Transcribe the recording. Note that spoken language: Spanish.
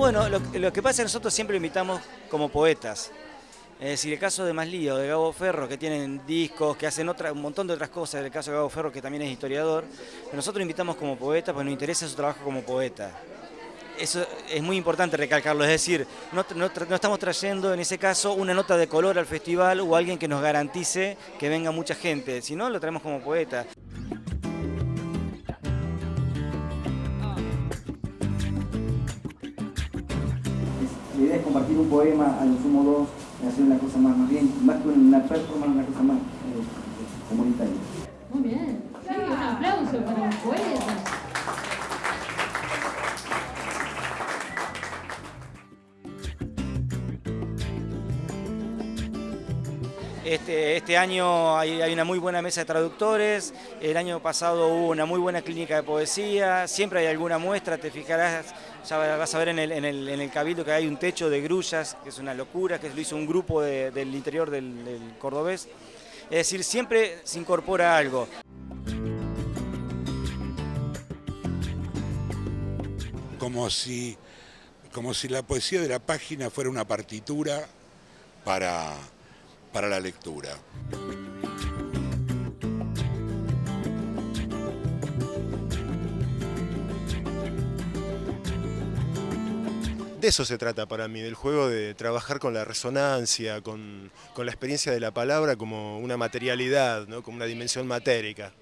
Bueno, lo, lo que pasa es que nosotros siempre lo invitamos como poetas. Es decir, el caso de Maslío, de Gabo Ferro, que tienen discos, que hacen otra, un montón de otras cosas, el caso de Gabo Ferro, que también es historiador, nosotros lo invitamos como poeta, porque nos interesa su trabajo como poeta. Eso es muy importante recalcarlo, es decir, no, no, no, estamos trayendo en ese caso una nota de color al festival o alguien que nos garantice que venga mucha gente, sino lo traemos como poeta. La idea es compartir un poema a lo sumo dos, hacer una cosa más, más bien, más que una performance, una cosa más eh, comunitaria. Muy bien, sí, un aplauso para los poetas. Este, este, año hay, una muy buena mesa de traductores, el año pasado hubo una muy buena clínica de poesía, siempre hay alguna muestra, te fijarás, ya vas a ver en el, en el, en el cabildo que hay un techo de grullas, que es una locura, que lo hizo un grupo de, del interior del, del cordobés. Es decir, siempre se incorpora algo. Como si, como si la poesía de la página fuera una partitura para para la lectura. De eso se trata para mí, del juego de trabajar con la resonancia, con, la experiencia de la palabra como una materialidad, ¿no? como una dimensión matérica.